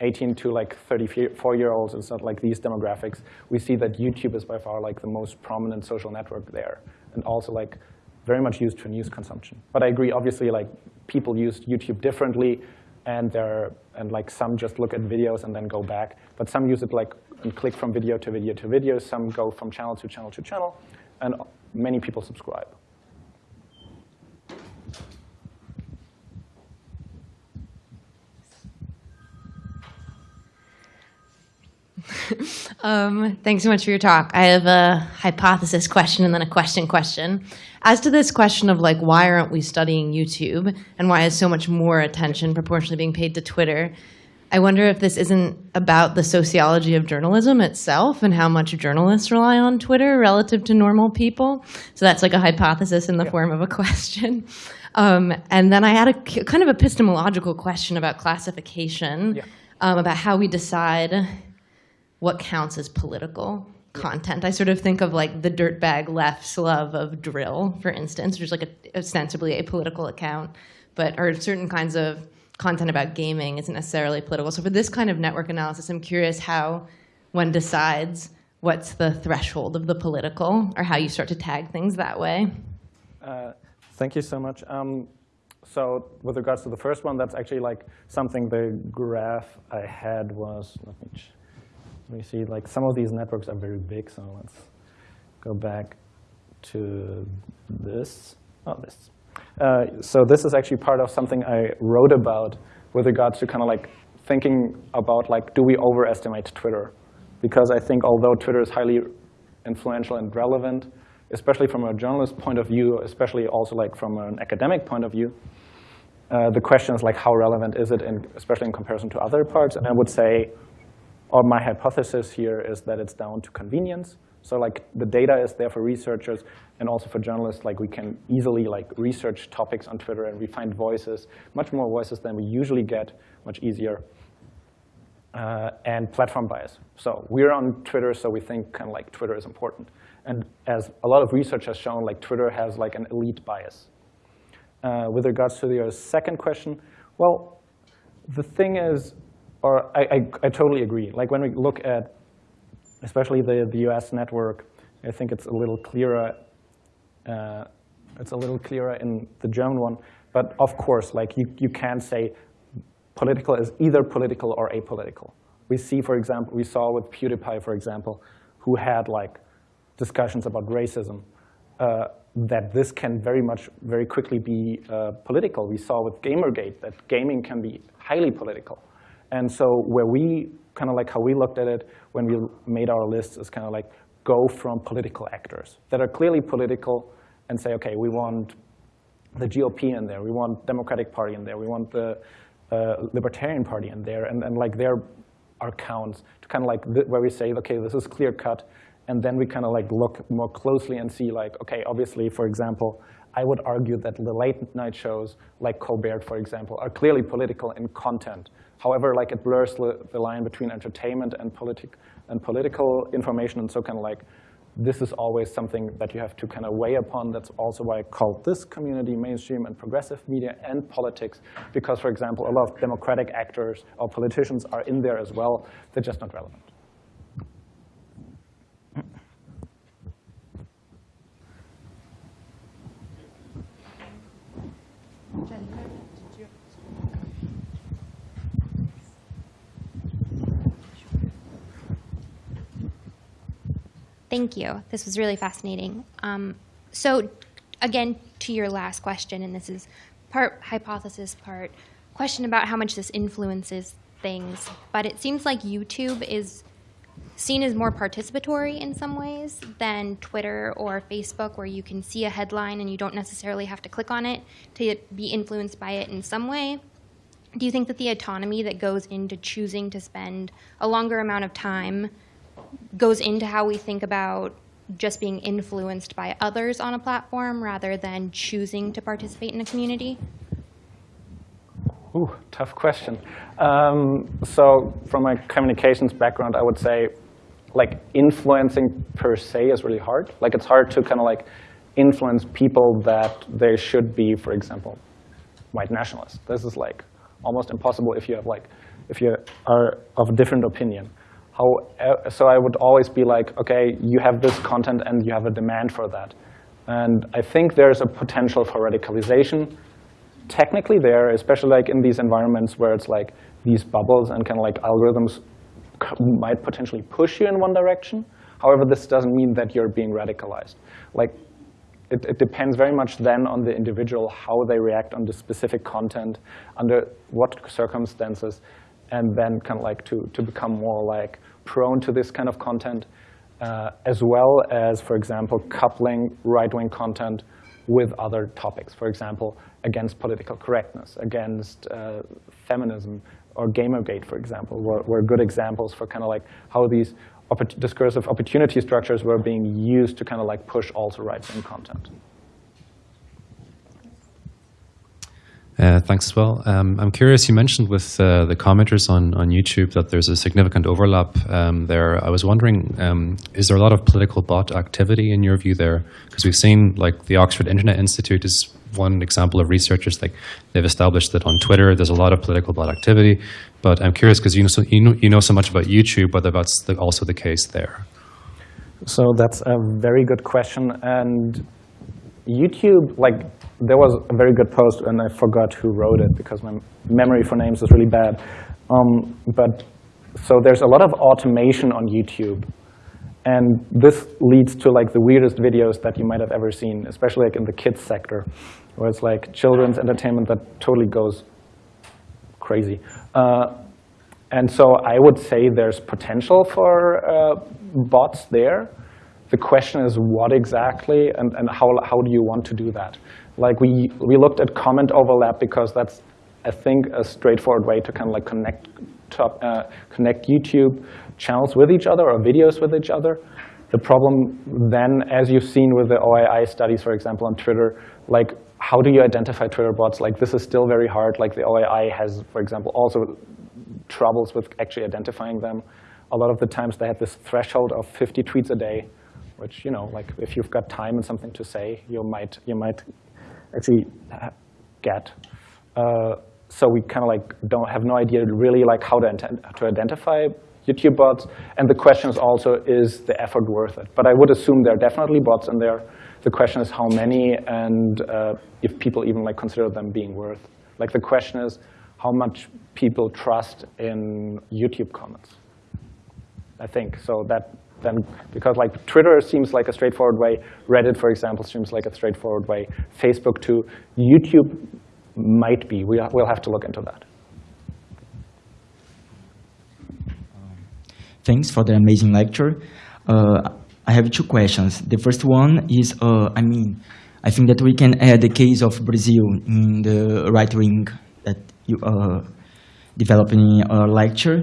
18 to like 34 year olds, it's not like these demographics, we see that YouTube is by far like the most prominent social network there. And also like very much used for news consumption. But I agree, obviously like people use YouTube differently and there and like some just look at videos and then go back. But some use it like and click from video to video to video. Some go from channel to channel to channel. And many people subscribe. Um, thanks so much for your talk. I have a hypothesis question and then a question question. As to this question of like, why aren't we studying YouTube and why is so much more attention proportionally being paid to Twitter? I wonder if this isn't about the sociology of journalism itself and how much journalists rely on Twitter relative to normal people. So that's like a hypothesis in the form of a question. Um, and then I had a kind of epistemological question about classification, Yeah. um, about how we decide what counts as political content. I sort of think of like the dirtbag left's love of dril, for instance, which is like a, ostensibly a political account, but or certain kinds of content about gaming isn't necessarily political. So for this kind of network analysis, I'm curious how one decides what's the threshold of the political, or how you start to tag things that way. Uh, thank you so much. Um, so with regards to the first one, that's actually like something the graph I had was, let me, me see, like some of these networks are very big, so let's go back to this. Oh, this. Uh, so this is actually part of something I wrote about with regards to kind of like thinking about like, do we overestimate Twitter? Because I think although Twitter is highly influential and relevant, especially from a journalist point of view, especially also like from an academic point of view, uh, the question is like how relevant is it, in, especially in comparison to other parts? And I would say, or my hypothesis here is that it's down to convenience. So like the data is there for researchers and also for journalists. Like we can easily like research topics on Twitter and we find voices, much more voices than we usually get, much easier. Uh, and platform bias. So we're on Twitter, so we think kind of like Twitter is important. And as a lot of research has shown, like Twitter has like an elite bias. uh, with regards to your second question, well, the thing is, or I, I, I totally agree. Like when we look at, especially the, the US network, I think it's a little clearer. Uh, it's a little clearer in the German one. But of course, like you, you can't say political is either political or apolitical. We see, for example, we saw with PewDiePie, for example, who had like discussions about racism, uh, that this can very much, very quickly be uh, political. We saw with Gamergate that gaming can be highly political. And so where we, kind of like how we looked at it when we made our lists is kind of like go from political actors that are clearly political and say, okay, we want the GOP in there, we want Democratic Party in there, we want the uh, Libertarian Party in there, and, and like there are counts to kind of like where we say, okay, this is clear cut, and then we kind of like look more closely and see like, okay, obviously, for example, I would argue that the late night shows like Colbert, for example, are clearly political in content. However, like it blurs the, line between entertainment and, politic, and political information, and so kind of like this is always something that you have to kind of weigh upon. That's also why I call this community mainstream and progressive media and politics, because, for example, a lot of democratic actors or politicians are in there as well. They're just not relevant. Thank you. This was really fascinating. Um, so again, to your last question, and this is part hypothesis, part question about how much this influences things, but it seems like YouTube is seen as more participatory in some ways than Twitter or Facebook, where you can see a headline and you don't necessarily have to click on it to be influenced by it in some way. Do you think that the autonomy that goes into choosing to spend a longer amount of time goes into how we think about just being influenced by others on a platform rather than choosing to participate in a community? Ooh, tough question. Um, so from my communications background, I would say like influencing per se is really hard. Like it's hard to kind of like influence people that they should be, for example, white nationalists. This is like almost impossible if you have like, if you are of a different opinion. How, so I would always be like, okay, you have this content and you have a demand for that. And I think there's a potential for radicalization technically there, especially like in these environments where it's like these bubbles and kind of like algorithms might potentially push you in one direction. However, this doesn't mean that you're being radicalized. Like, it, it, depends very much then on the individual, how they react on the specific content, under what circumstances, and then kind of like to, to become more like prone to this kind of content, uh, as well as, for example, coupling right-wing content with other topics. For example, against political correctness, against uh, feminism, or Gamergate, for example, were, were good examples for kind of like how these discursive opportunity structures were being used to kind of like push also right-wing content. Uh, thanks as well. Um, I'm curious, you mentioned with uh, the commenters on, on YouTube that there's a significant overlap um, there. I was wondering, um, is there a lot of political bot activity in your view there? Because we've seen like the Oxford Internet Institute is one example of researchers, like they've established that on Twitter there's a lot of political bot activity. But I'm curious because you know, so, you, know, you know so much about YouTube, whether that's the, also the case there. So that's a very good question. And YouTube, like there was a very good post, and I forgot who wrote it because my memory for names is really bad. Um, but so there's a lot of automation on YouTube. And this leads to like the weirdest videos that you might have ever seen, especially like in the kids sector, where it's like children's entertainment that totally goes crazy. Uh, and so I would say there's potential for uh, bots there. The question is what exactly and, and how, how do you want to do that? Like we, we looked at comment overlap because that's, I think, a straightforward way to kind of like connect, top, uh, connect YouTube channels with each other or videos with each other. The problem then, as you've seen with the OII studies, for example, on Twitter, like how do you identify Twitter bots? Like this is still very hard. Like the OII has, for example, also troubles with actually identifying them. A lot of the times they had this threshold of 50 tweets a day, which, you know, like if you've got time and something to say, you might, you might actually get. Uh, so we kind of like don't have no idea really like how to, to identify YouTube bots. And the question is also, is the effort worth it? But I would assume there are definitely bots in there. The question is how many and uh, if people even like consider them being worth. Like the question is how much people trust in YouTube comments. I think so that then because like Twitter seems like a straightforward way, Reddit for example seems like a straightforward way, Facebook too, YouTube might be. We, we'll have to look into that. Thanks for the amazing lecture. Uh, I have two questions. The first one is, uh, I mean, I think that we can add the case of Brazil in the right wing that you uh, developed in our lecture.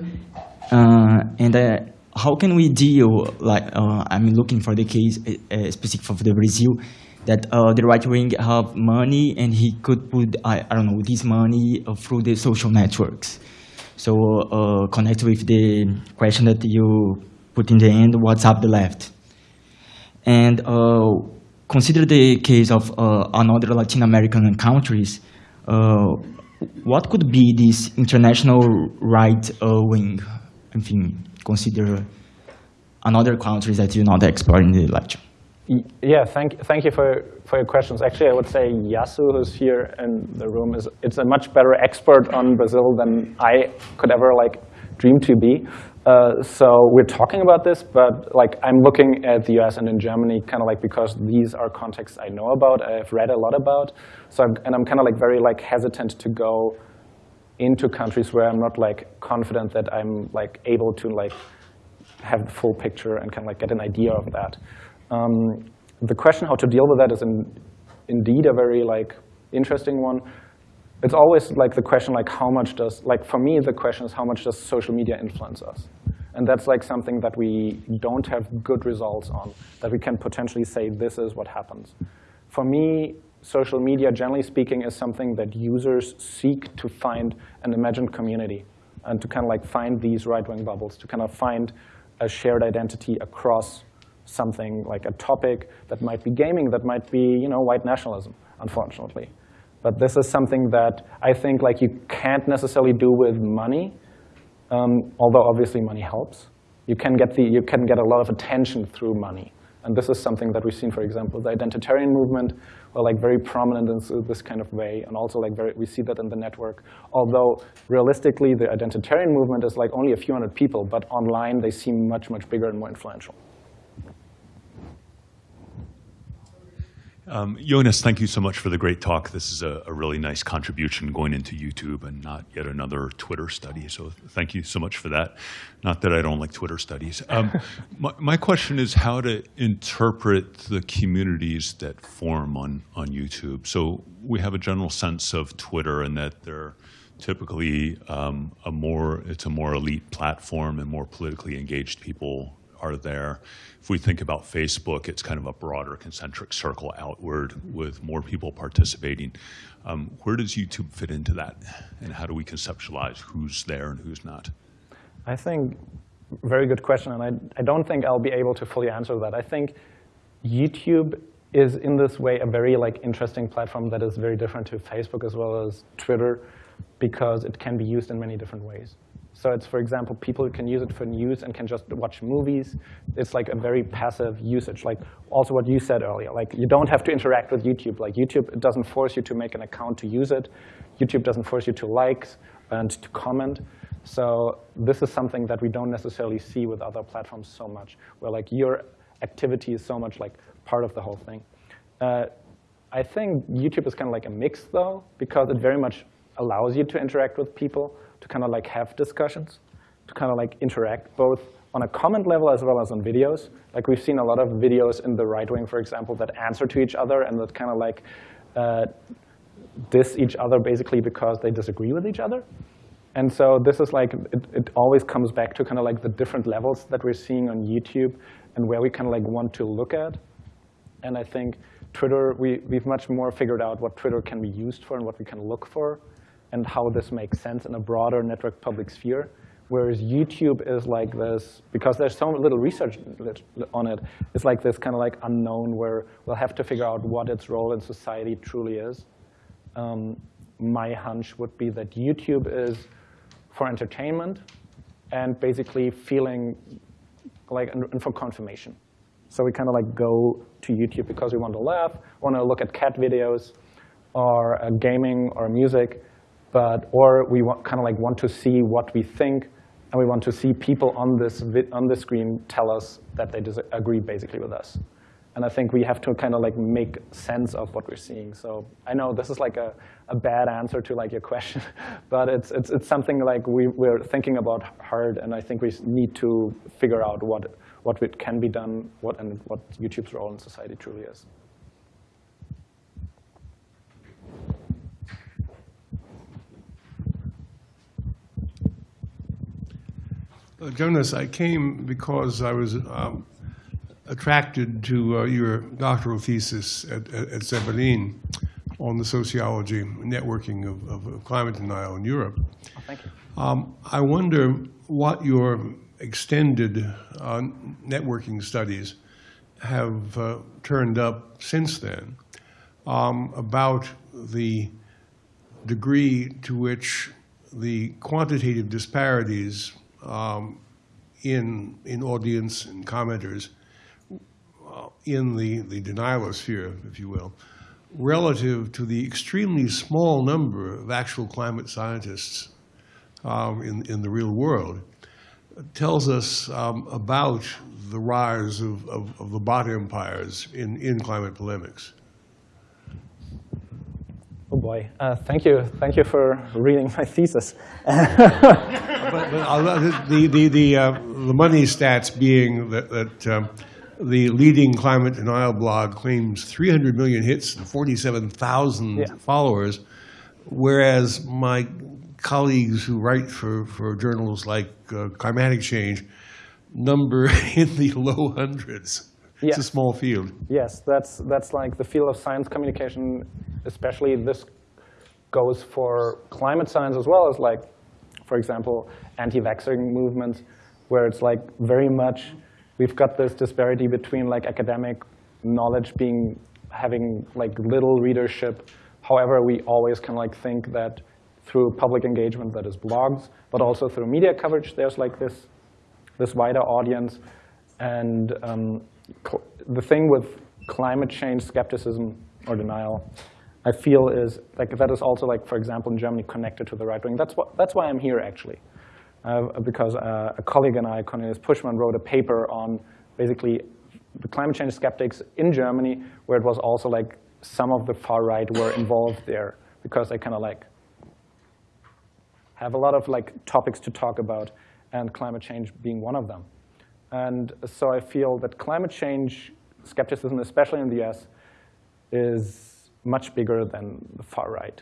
Uh, and uh, how can we deal, like, uh, I'm looking for the case uh, specific for the Brazil, that uh, the right wing have money and he could put, I, I don't know, this money uh, through the social networks. So uh, connect with the question that you put in the end, what's up the left? And uh, consider the case of another Latin American countries. What could be this international right wing? I consider another countries that you're not explored in the lecture. Yeah, thank, thank you for, for your questions. Actually, I would say Yasu, who's here in the room, is it's a much better expert on Brazil than I could ever like dream to be. Uh, so we're talking about this, but like I'm looking at the US and in Germany, kind of like because these are contexts I know about, I've read a lot about. So I'm, and I'm kind of like very like hesitant to go into countries where I'm not like confident that I'm like able to like have the full picture and of like get an idea of that. Um, the question how to deal with that is in, indeed a very like interesting one. It's always like the question like how much does, like for me the question is how much does social media influence us? And that's like something that we don't have good results on, that we can potentially say this is what happens. For me, social media, generally speaking, is something that users seek to find an imagined community and to kind of like find these right-wing bubbles, to kind of find a shared identity across something like a topic that might be gaming, that might be you know white nationalism, unfortunately. But this is something that I think like you can't necessarily do with money, um, although obviously money helps. You can get the you can get a lot of attention through money, and this is something that we've seen, for example, the identitarian movement, were like very prominent in this, kind of way, and also like very, we see that in the network. Although realistically, the identitarian movement is like only a few hundred people, but online they seem much much bigger and more influential. Um, Jonas, thank you so much for the great talk. This is a, a, really nice contribution going into YouTube and not yet another Twitter study. So thank you so much for that. Not that I don't like Twitter studies. Um, my, my, question is how to interpret the communities that form on, on YouTube. So we have a general sense of Twitter and that they're typically um, a more, it's a more elite platform and more politically engaged people are there. If we think about Facebook, it's kind of a broader concentric circle outward with more people participating. Um, where does YouTube fit into that? And how do we conceptualize who's there and who's not? I think, very good question, and I, I don't think I'll be able to fully answer that. I think YouTube is in this way a very like interesting platform that is very different to Facebook as well as Twitter because it can be used in many different ways. So it's, for example, people can use it for news and can just watch movies. It's like a very passive usage. Like also what you said earlier, like you don't have to interact with YouTube. Like YouTube doesn't force you to make an account to use it. YouTube doesn't force you to like and to comment. So this is something that we don't necessarily see with other platforms so much, where like your activity is so much like part of the whole thing. Uh, I think YouTube is kind of like a mix though, because it very much allows you to interact with people, to kind of like have discussions, to kind of like interact both on a comment level as well as on videos. Like we've seen a lot of videos in the right wing, for example, that answer to each other and that kind of like uh, diss each other basically because they disagree with each other. And so this is like, it, it always comes back to kind of like the different levels that we're seeing on YouTube and where we kind of like want to look at. And I think Twitter, we, we've much more figured out what Twitter can be used for and what we can look for and how this makes sense in a broader network public sphere. Whereas YouTube is like this, because there's so little research on it, it's like this kind of like unknown where we'll have to figure out what its role in society truly is. um, my hunch would be that YouTube is for entertainment and basically feeling like and, for confirmation. So we kind of like go to YouTube because we want to laugh, want to look at cat videos, or uh, gaming or music, but or we want, kind of like want to see what we think, and we want to see people on this on the screen tell us that they disagree basically with us. And I think we have to kind of like make sense of what we're seeing. So I know this is like a, a bad answer to like your question, but it's, it's, it's something like we, we're thinking about hard, and I think we need to figure out what, what can be done, what, and what YouTube's role in society truly is. Uh, Jonas, I came because I was um, attracted to uh, your doctoral thesis at, at, at Zeppelin on the sociology networking of, of, of climate denial in Europe. Oh, thank you. Um, I wonder what your extended uh, networking studies have uh, turned up since then um, about the degree to which the quantitative disparities um, in, in audience and commenters uh, in the, the denialosphere, if you will, relative to the extremely small number of actual climate scientists um, in, in the real world, tells us um, about the rise of, of, of the bot empires in, in climate polemics. Boy, uh, thank you. Thank you for reading my thesis. but, but the, the, the, uh, the money stats being that, that um, the leading climate denial blog claims 300 million hits and 47,000 Yeah. followers, whereas my colleagues who write for, for journals like uh, Climatic Change number in the low hundreds. It's a small field. Yes, that's, that's like the field of science communication, especially this goes for climate science as well as like, for example, anti-vaxxing movements, where it's like very much, we've got this disparity between like academic knowledge being, having like little readership. However, we always of like think that through public engagement, that is blogs, but also through media coverage, there's like this this wider audience. And um, the thing with climate change skepticism or denial, I feel is like that is also like, for example, in Germany, connected to the right wing. That's what that's why I'm here actually, uh, because uh, a colleague and I, Cornelius Puschmann, wrote a paper on basically the climate change skeptics in Germany, where it was also like some of the far right were involved there because they kind of like have a lot of like topics to talk about, and climate change being one of them. And so I feel that climate change skepticism, especially in the US, is much bigger than the far right,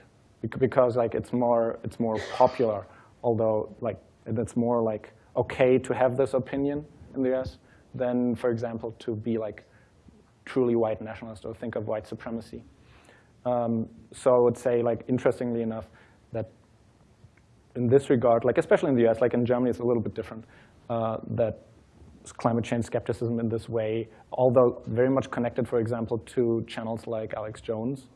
because like it's more it's more popular. Although like it's more like okay to have this opinion in the US than, for example, to be like truly white nationalist or think of white supremacy. Um, so I would say, like interestingly enough, that in this regard, like especially in the US, like in Germany, it's a little bit different. Uh, that climate change skepticism in this way, although very much connected, for example, to channels like Alex Jones,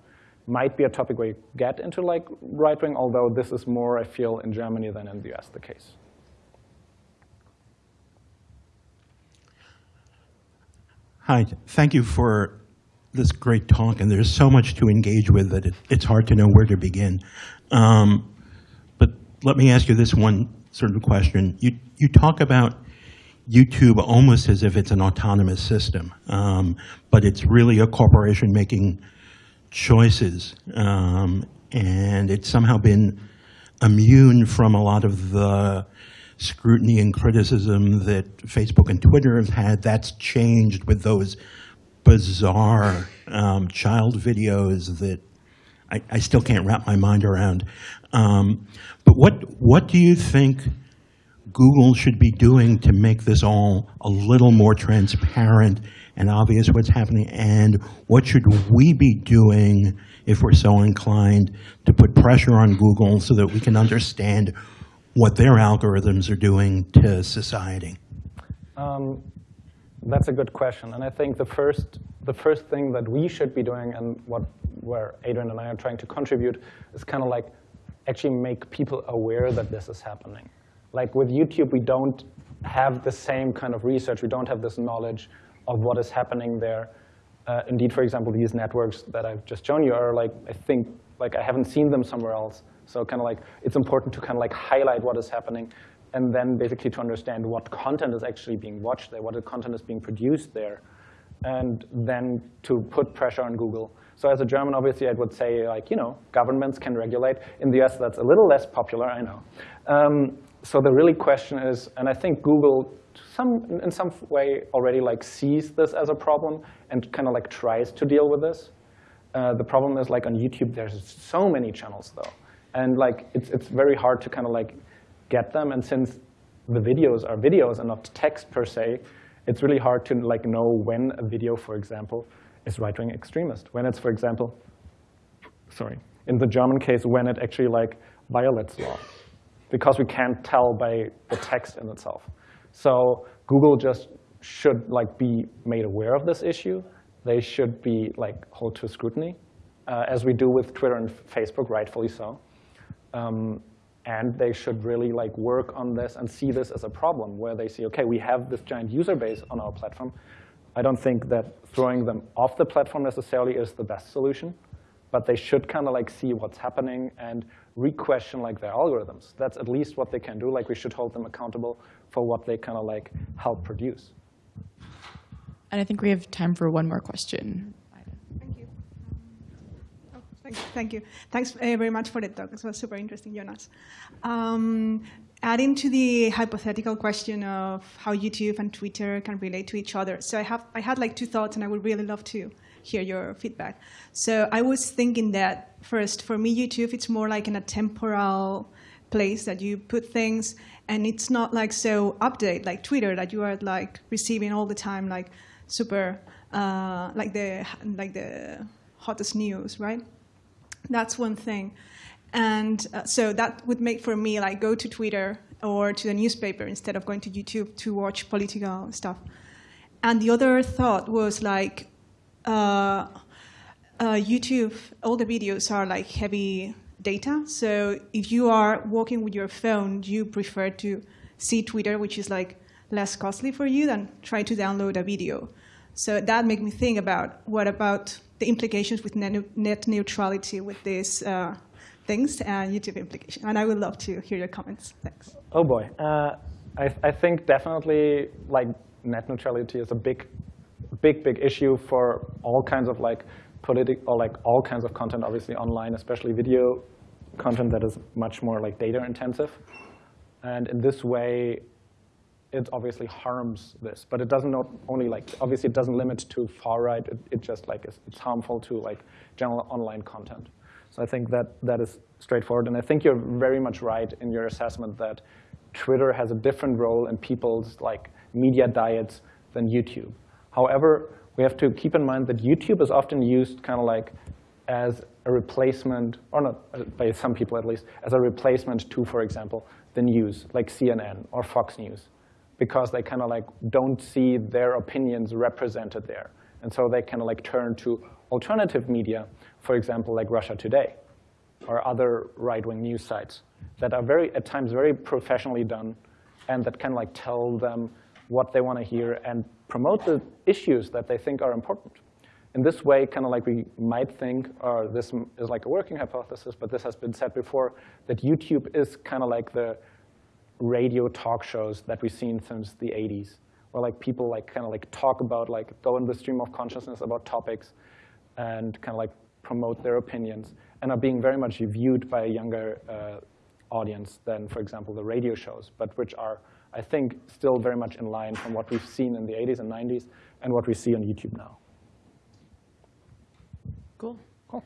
might be a topic where you get into like right wing. Although this is more, I feel, in Germany than in the US the case. Hi, thank you for this great talk, and there's so much to engage with that it, it's hard to know where to begin. Um, but let me ask you this one sort of question. You, you talk about YouTube almost as if it's an autonomous system, um, but it's really a corporation making choices, um, and it's somehow been immune from a lot of the scrutiny and criticism that Facebook and Twitter have had. That's changed with those bizarre um, child videos that I, I still can't wrap my mind around. Um, but what what do you think Google should be doing to make this all a little more transparent and obvious what's happening? And what should we be doing if we're so inclined to put pressure on Google so that we can understand what their algorithms are doing to society? Um, That's a good question. And I think the first, the first thing that we should be doing and what where Adrian and I are trying to contribute is kind of like actually make people aware that this is happening. Like with YouTube, we don't have the same kind of research. We don't have this knowledge of what is happening there. Uh, indeed, for example, these networks that I've just shown you are like, I think, like I haven't seen them somewhere else. So kind of like, it's important to kind of like highlight what is happening and then basically to understand what content is actually being watched there, what content is being produced there, and then to put pressure on Google. So as a German, obviously, I would say, like, you know, governments can regulate. In the US, that's a little less popular, I know. Um, so the really question is, and I think Google some, in some way already like sees this as a problem and kind of like tries to deal with this. Uh, the problem is like on YouTube, there's so many channels though. And like it's, it's very hard to kind of like get them. And since the videos are videos and not text per se, it's really hard to like know when a video, for example, is right-wing extremist. When it's, for example, sorry, in the German case, when it actually like violates law. Because we can't tell by the text in itself. So Google just should like be made aware of this issue. They should be like hold to scrutiny, uh, as we do with Twitter and Facebook, rightfully so. Um, and they should really like work on this and see this as a problem where they see, okay, we have this giant user base on our platform. I don't think that throwing them off the platform necessarily is the best solution, but they should kind of like see what's happening and re-question like their algorithms. That's at least what they can do. Like we should hold them accountable for what they kind of like help produce. And I think we have time for one more question. Thank you. Oh, thank, thank you. Thanks uh, very much for the talk. It was super interesting, Jonas. Um, adding to the hypothetical question of how YouTube and Twitter can relate to each other. So I have I had like two thoughts, and I would really love to hear your feedback. So I was thinking that first, for me, YouTube it's more like in a temporal place that you put things, and it's not like so update like Twitter that you are like receiving all the time like super uh, like the like the hottest news, right? That's one thing. And uh, so that would make for me like go to Twitter or to the newspaper instead of going to YouTube to watch political stuff. And the other thought was like uh, uh, YouTube, all the videos are like heavy data. So if you are walking with your phone, you prefer to see Twitter, which is like less costly for you than try to download a video. So that made me think about what about the implications with net neutrality with these uh, things and YouTube implication. And I would love to hear your comments. Thanks. Oh boy, uh, I, I think definitely like net neutrality is a big, big, big issue for all kinds of like political or like all kinds of content, obviously online, especially video content that is much more like data intensive. And in this way, it obviously harms this, but it doesn't not only like, obviously it doesn't limit to far right, it, it just like, is, it's harmful to like general online content. So I think that that is straightforward, and I think you're very much right in your assessment that Twitter has a different role in people's like media diets than YouTube. However, we have to keep in mind that YouTube is often used kind of like as a replacement, or not uh, by some people at least, as a replacement to, for example, the news, like CNN or Fox News because they kind of like don't see their opinions represented there. And so they kind of like turn to alternative media, for example, like Russia Today or other right-wing news sites that are very, at times, very professionally done and that of like tell them what they want to hear and promote the issues that they think are important. In this way, kind of like we might think, or this is like a working hypothesis, but this has been said before, that YouTube is kind of like the radio talk shows that we've seen since the 80s, where like people like kind of like talk about like go in the stream of consciousness about topics and kind of like promote their opinions and are being very much viewed by a younger uh, audience than, for example, the radio shows, but which are, I think, still very much in line from what we've seen in the 80s and 90s and what we see on YouTube now. Cool. Cool.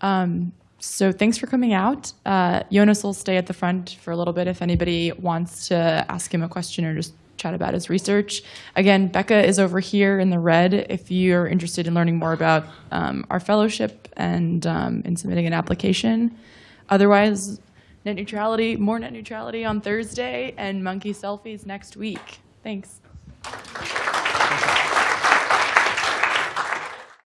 Um, so thanks for coming out. Uh, Jonas will stay at the front for a little bit if anybody wants to ask him a question or just chat about his research. Again, Becca is over here in the red if you're interested in learning more about um, our fellowship and um, in submitting an application. Otherwise, net neutrality, more net neutrality on Thursday and monkey selfies next week. Thanks.